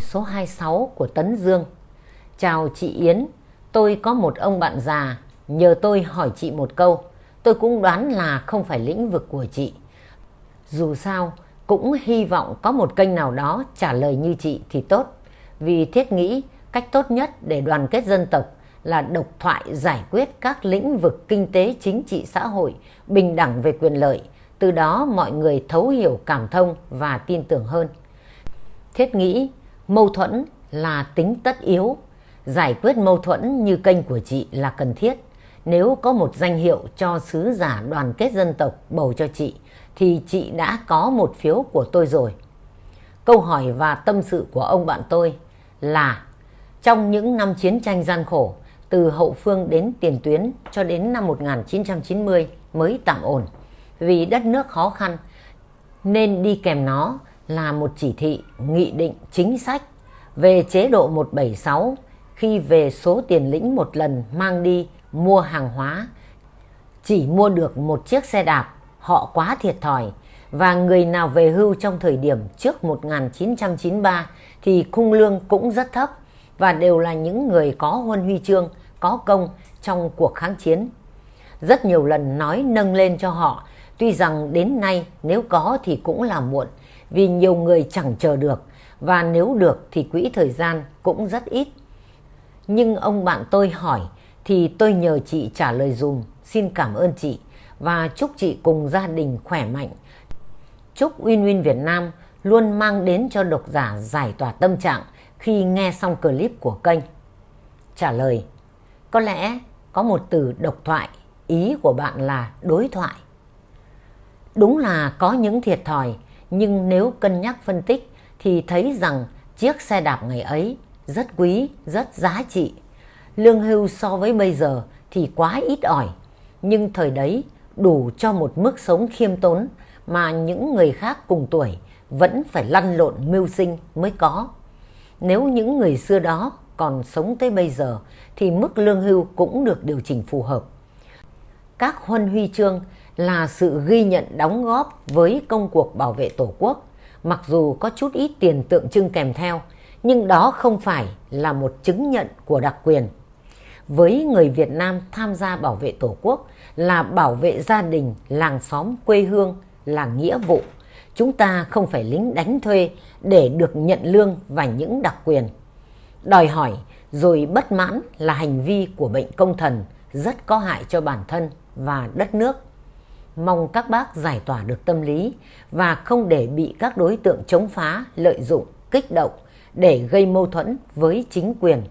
Số 26 của Tấn Dương Chào chị Yến, tôi có một ông bạn già, nhờ tôi hỏi chị một câu. Tôi cũng đoán là không phải lĩnh vực của chị. Dù sao, cũng hy vọng có một kênh nào đó trả lời như chị thì tốt. Vì thiết nghĩ cách tốt nhất để đoàn kết dân tộc là độc thoại giải quyết các lĩnh vực kinh tế chính trị xã hội, bình đẳng về quyền lợi. Từ đó mọi người thấu hiểu cảm thông và tin tưởng hơn. Thiết nghĩ mâu thuẫn là tính tất yếu. Giải quyết mâu thuẫn như kênh của chị là cần thiết. Nếu có một danh hiệu cho sứ giả đoàn kết dân tộc bầu cho chị, thì chị đã có một phiếu của tôi rồi. Câu hỏi và tâm sự của ông bạn tôi là trong những năm chiến tranh gian khổ, từ hậu phương đến tiền tuyến cho đến năm 1990 mới tạm ổn. Vì đất nước khó khăn, nên đi kèm nó là một chỉ thị, nghị định, chính sách về chế độ 176 khi về số tiền lĩnh một lần mang đi mua hàng hóa. Chỉ mua được một chiếc xe đạp, họ quá thiệt thòi và người nào về hưu trong thời điểm trước 1993 thì khung lương cũng rất thấp và đều là những người có huân huy chương, có công trong cuộc kháng chiến. Rất nhiều lần nói nâng lên cho họ, tuy rằng đến nay nếu có thì cũng là muộn, vì nhiều người chẳng chờ được và nếu được thì quỹ thời gian cũng rất ít. Nhưng ông bạn tôi hỏi thì tôi nhờ chị trả lời dùm, xin cảm ơn chị và chúc chị cùng gia đình khỏe mạnh. Chúc Win Win Việt Nam luôn mang đến cho độc giả giải tỏa tâm trạng khi nghe xong clip của kênh. Trả lời, có lẽ có một từ độc thoại, ý của bạn là đối thoại. Đúng là có những thiệt thòi, nhưng nếu cân nhắc phân tích thì thấy rằng chiếc xe đạp ngày ấy rất quý, rất giá trị. Lương hưu so với bây giờ thì quá ít ỏi, nhưng thời đấy đủ cho một mức sống khiêm tốn mà những người khác cùng tuổi vẫn phải lăn lộn mưu sinh mới có. Nếu những người xưa đó còn sống tới bây giờ thì mức lương hưu cũng được điều chỉnh phù hợp. Các huân huy chương là sự ghi nhận đóng góp với công cuộc bảo vệ Tổ quốc, mặc dù có chút ít tiền tượng trưng kèm theo, nhưng đó không phải là một chứng nhận của đặc quyền. Với người Việt Nam tham gia bảo vệ Tổ quốc là bảo vệ gia đình, làng xóm, quê hương là nghĩa vụ. Chúng ta không phải lính đánh thuê để được nhận lương và những đặc quyền. Đòi hỏi rồi bất mãn là hành vi của bệnh công thần rất có hại cho bản thân và đất nước. Mong các bác giải tỏa được tâm lý và không để bị các đối tượng chống phá, lợi dụng, kích động để gây mâu thuẫn với chính quyền.